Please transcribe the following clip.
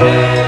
Happy